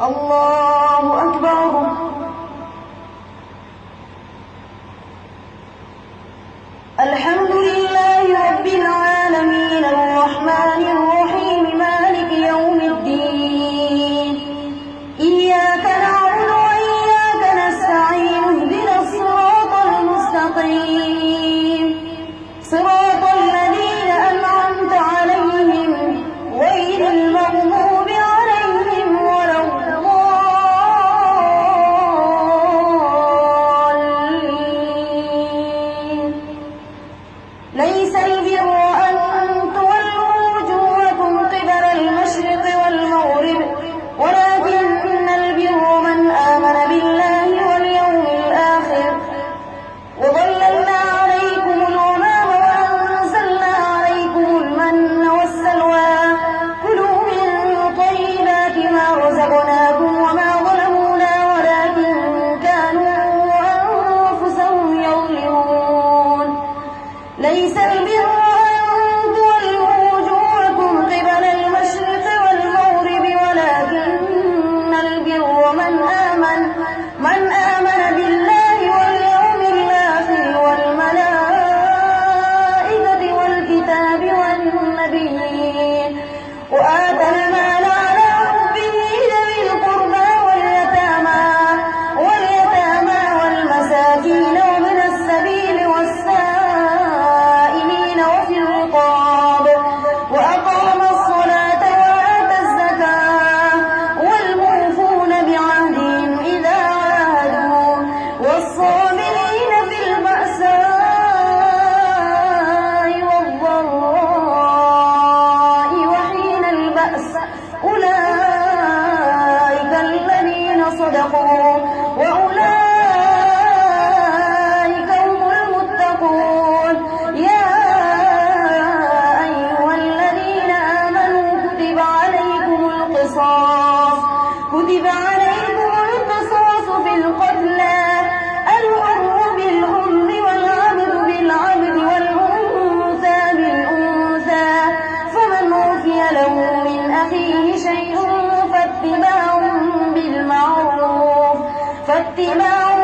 الله أكبر. الحمد لله رب العالمين الرحمن الرحيم مالك يوم الدين إياك الأعراف كتب عليكم القصاص في القتلى. الحر بالحر والعبد بالعبد والأنثى بالأنثى. فمن عفي له من أخيه شيء فاتباع بالمعروف. فاتباع